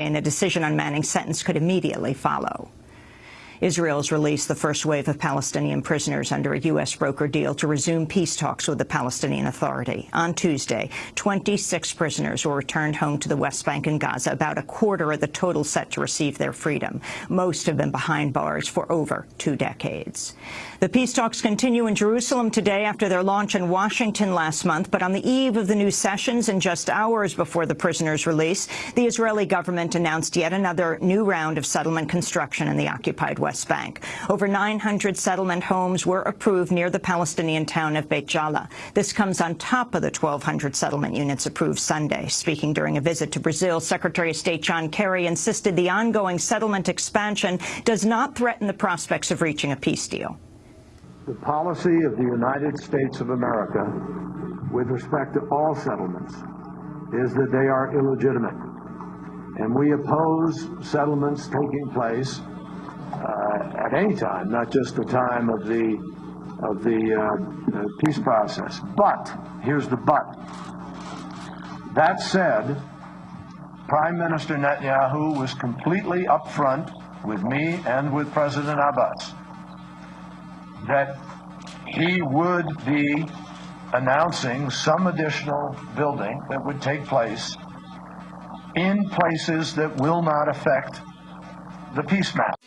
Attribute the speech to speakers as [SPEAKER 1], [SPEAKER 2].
[SPEAKER 1] and a decision on Manning's sentence could immediately follow. Israel's released the first wave of Palestinian prisoners under a U.S. broker deal to resume peace talks with the Palestinian Authority. On Tuesday, 26 prisoners were returned home to the West Bank and Gaza, about a quarter of the total set to receive their freedom. Most have been behind bars for over two decades. The peace talks continue in Jerusalem today after their launch in Washington last month, but on the eve of the new sessions and just hours before the prisoners' release, the Israeli government announced yet another new round of settlement construction in the occupied West West Bank. Over 900 settlement homes were approved near the Palestinian town of Beit Jala. This comes on top of the 1,200 settlement units approved Sunday. Speaking during a visit to Brazil, Secretary of State John Kerry insisted the ongoing settlement expansion does not threaten the prospects of reaching a peace deal.
[SPEAKER 2] The policy of the United States of America with respect to all settlements is that they are illegitimate. And we oppose settlements taking place uh, at any time, not just the time of the of the uh, peace process. But here's the but. That said, Prime Minister Netanyahu was completely upfront with me and with President Abbas that he would be announcing some additional building that would take place in places that will not affect the peace map.